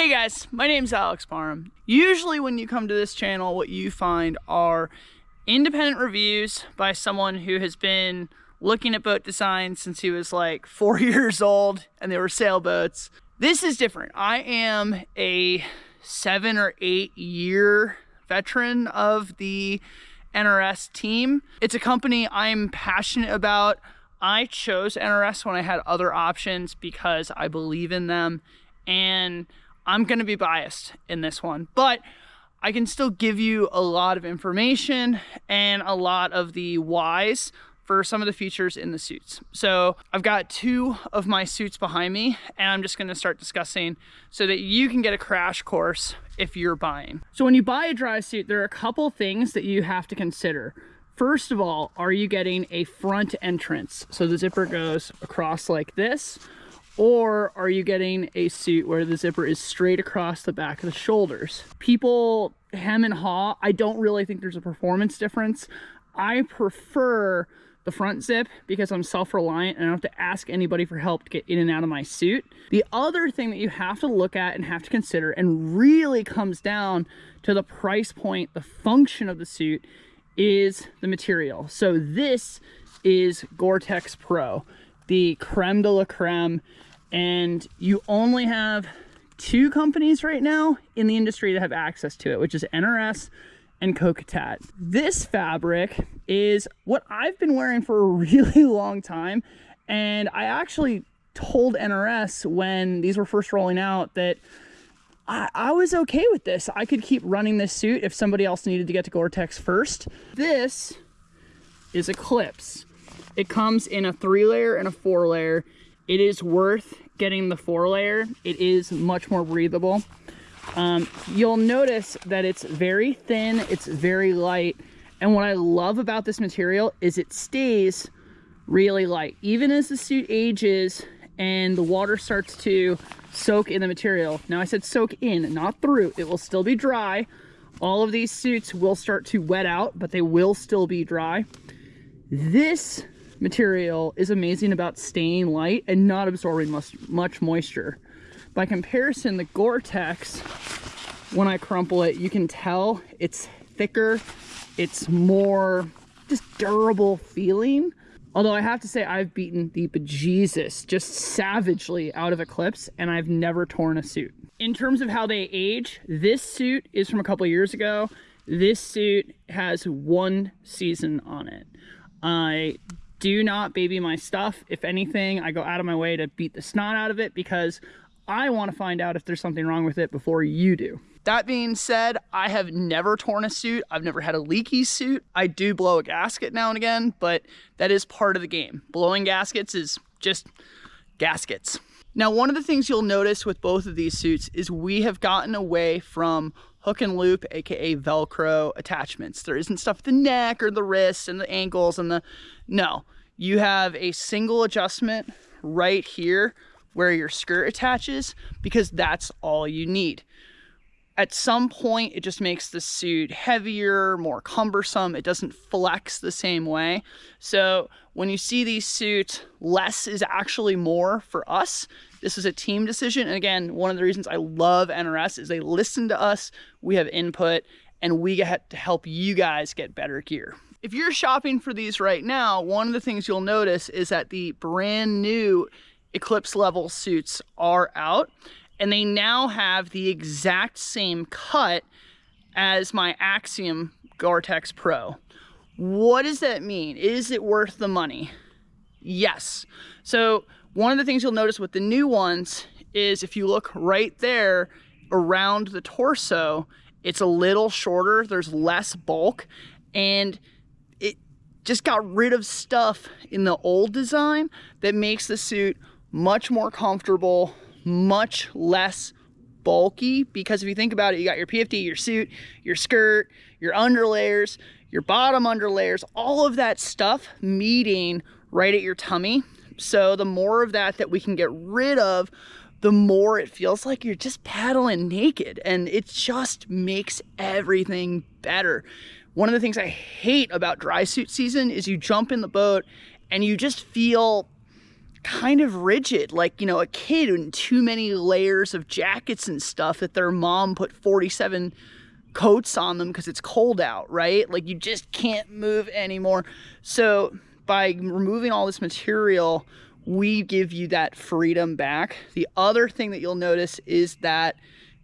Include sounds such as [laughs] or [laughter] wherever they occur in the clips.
Hey guys, my name's Alex Parham. Usually when you come to this channel, what you find are independent reviews by someone who has been looking at boat design since he was like [laughs] four years old and they were sailboats. This is different. I am a seven or eight year veteran of the NRS team. It's a company I'm passionate about. I chose NRS when I had other options because I believe in them and I'm going to be biased in this one, but I can still give you a lot of information and a lot of the whys for some of the features in the suits. So I've got two of my suits behind me and I'm just gonna start discussing so that you can get a crash course if you're buying. So when you buy a dry suit, there are a couple things that you have to consider. First of all, are you getting a front entrance? So the zipper goes across like this, or are you getting a suit where the zipper is straight across the back of the shoulders? People hem and haw. I don't really think there's a performance difference. I prefer the front zip because I'm self-reliant and I don't have to ask anybody for help to get in and out of my suit. The other thing that you have to look at and have to consider and really comes down to the price point, the function of the suit is the material. So this is Gore-Tex Pro, the creme de la creme and you only have two companies right now in the industry that have access to it, which is NRS and Kokatat. This fabric is what I've been wearing for a [laughs] really long time, and I actually told NRS when these were first rolling out that I, I, was okay with this. I could keep running this suit if somebody else needed to get to Gore-Tex first. This is Eclipse. It comes in a three layer and a four layer. It is worth getting the four layer. It is much more breathable. Um, you'll notice that it's very thin, it's very light. And what I love about this material is it stays really light. Even as the suit ages and the water starts to soak in the material. Now I said soak in, not through. It will still be dry. All of these suits will start to wet out, but they will still be dry. This material is amazing about staying light and not absorbing much, much moisture. By comparison, the Gore-Tex, when I crumple it, you can tell it's thicker, it's more just durable feeling. Although I have to say I've beaten the bejesus just savagely out of Eclipse and I've never torn a suit. In terms of how they age, this suit is from a couple years ago. This suit has one season on it. I do not baby my stuff. If anything, I go out of my way to beat the snot out of it because I want to find out if there's something wrong with it before you do. That being said, I have never torn a suit. I've never had a leaky suit. I do blow a gasket now and again, but that is part of the game. Blowing gaskets is just gaskets. Now, one of the things you'll notice with both of these suits is we have gotten away from hook and loop, aka Velcro attachments. There isn't stuff at the neck or the wrists and the ankles and the, no. You have a single adjustment right here where your skirt attaches because that's all you need. At some point, it just makes the suit heavier, more cumbersome. It doesn't flex the same way. So when you see these suits, less is actually more for us. This is a team decision. And again, one of the reasons I love NRS is they listen to us, we have input, and we get to help you guys get better gear. If you're shopping for these right now, one of the things you'll notice is that the brand new Eclipse level suits are out and they now have the exact same cut as my Axiom Gore-Tex Pro. What does that mean? Is it worth the money? Yes. So one of the things you'll notice with the new ones is if you look right there around the torso, it's a little shorter, there's less bulk, and it just got rid of stuff in the old design that makes the suit much more comfortable, much less bulky because if you think about it, you got your PFD, your suit, your skirt, your underlayers, your bottom underlayers, all of that stuff meeting right at your tummy. So the more of that that we can get rid of, the more it feels like you're just paddling naked and it just makes everything better. One of the things I hate about dry suit season is you jump in the boat and you just feel kind of rigid, like, you know, a kid in too many layers of jackets and stuff that their mom put 47 coats on them because it's cold out, right? Like you just can't move anymore. So by removing all this material, we give you that freedom back. The other thing that you'll notice is that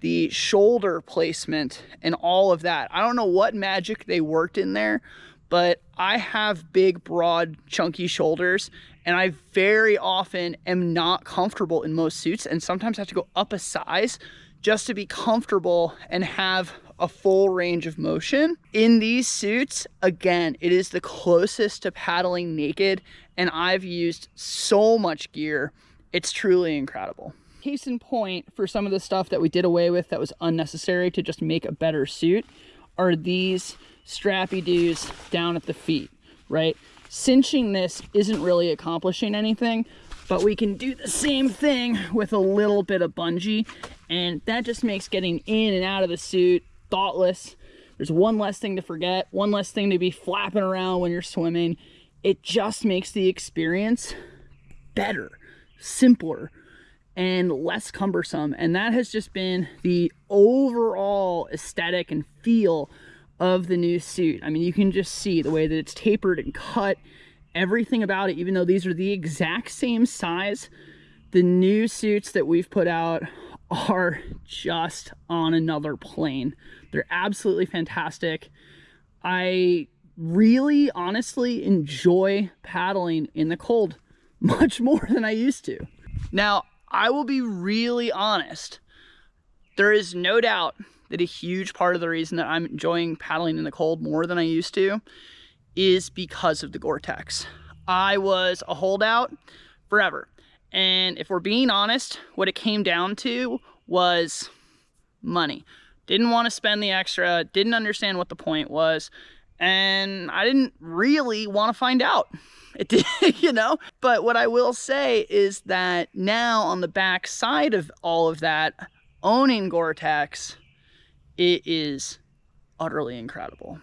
the shoulder placement and all of that. I don't know what magic they worked in there, but I have big, broad, chunky shoulders and I very often am not comfortable in most suits and sometimes have to go up a size just to be comfortable and have a full range of motion. In these suits, again, it is the closest to paddling naked and I've used so much gear. It's truly incredible. Case in point for some of the stuff that we did away with that was unnecessary to just make a better suit are these strappy doos down at the feet, right? Cinching this isn't really accomplishing anything, but we can do the same thing with a little bit of bungee and that just makes getting in and out of the suit thoughtless. There's one less thing to forget, one less thing to be flapping around when you're swimming. It just makes the experience better, simpler, and less cumbersome. And that has just been the overall aesthetic and feel of the new suit. I mean, you can just see the way that it's tapered and cut, everything about it, even though these are the exact same size, the new suits that we've put out are just on another plane. They're absolutely fantastic. I really honestly enjoy paddling in the cold [laughs] much more than I used to. Now, I will be really honest. There is no doubt that a huge part of the reason that I'm enjoying paddling in the cold more than I used to is because of the Gore-Tex. I was a holdout forever. And if we're being honest, what it came down to was money. Didn't want to spend the extra, didn't understand what the point was, and I didn't really want to find out. It did, [laughs] you know? But what I will say is that now on the back side of all of that, owning Gore-Tex, it is utterly incredible.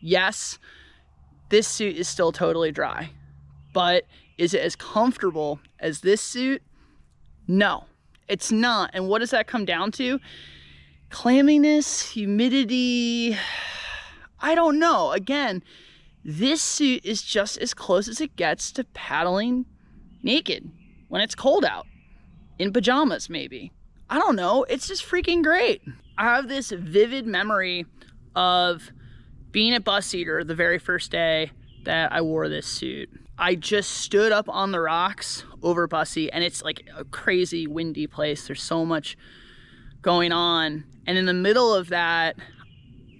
Yes, this suit is still totally dry, but is it as comfortable as this suit? No, it's not. And what does that come down to? Clamminess, humidity, [sighs] I don't know. Again, this suit is just as close as it gets to paddling naked when it's cold out. In pajamas, maybe. I don't know. It's just freaking great. I have this vivid memory of being at Bus Eater the very first day that I wore this suit. I just stood up on the rocks over Bussy and it's like a crazy windy place. There's so much going on. And in the middle of that,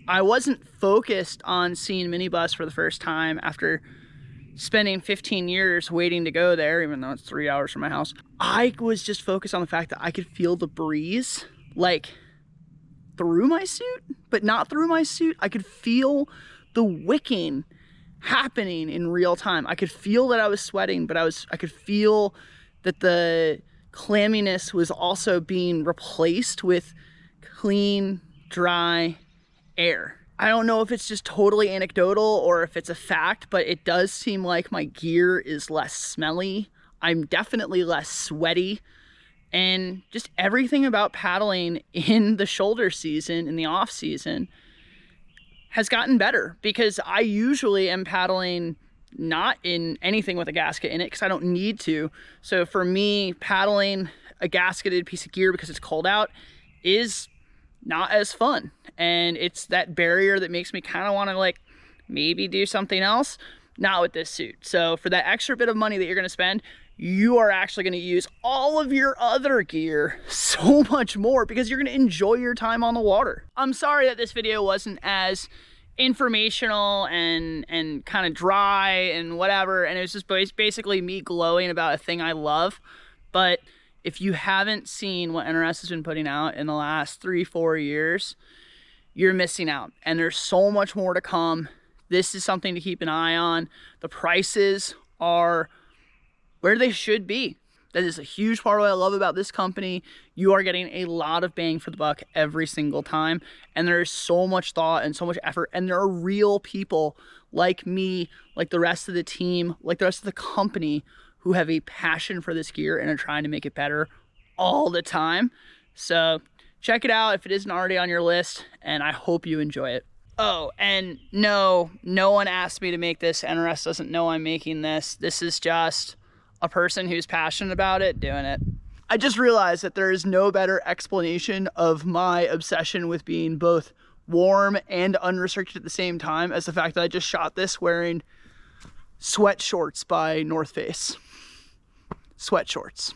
I wasn't focused on seeing minibus for the first time after spending 15 years waiting to go there, even though it's three hours from my house. I was just focused on the fact that I could feel the breeze like through my suit, but not through my suit. I could feel the wicking happening in real time. I could feel that I was sweating, but I was I could feel that the clamminess was also being replaced with clean, dry air. I don't know if it's just totally anecdotal or if it's a fact, but it does seem like my gear is less smelly. I'm definitely less sweaty. And just everything about paddling in the shoulder season, in the off season, has gotten better because I usually am paddling not in anything with a gasket in it because I don't need to. So for me, paddling a gasketed piece of gear because it's cold out is not as fun. And it's that barrier that makes me kind of want to like maybe do something else. Not with this suit. So for that extra bit of money that you're going to spend, you are actually going to use all of your other gear so [laughs] much more because you're going to enjoy your time on the water. I'm sorry that this video wasn't as informational and and kind of dry and whatever and it was just basically me glowing about a thing I love but if you haven't seen what NRS has been putting out in the last three four years you're missing out and there's so much more to come this is something to keep an eye on the prices are where they should be. That is a huge part of what I love about this company. You are getting a lot of bang for the buck every single time. And there is so much thought and so much effort. And there are real people like me, like the rest of the team, like the rest of the company who have a passion for this gear and are trying to make it better all the time. So check it out if it isn't already on your list, and I hope you enjoy it. Oh, and no, no one asked me to make this. NRS doesn't know I'm making this. This is just a person who's passionate about it doing it. I just realized that there is no better explanation of my obsession with being both warm and unrestricted at the same time as the fact that I just shot this wearing sweat shorts by North Face. Sweat shorts.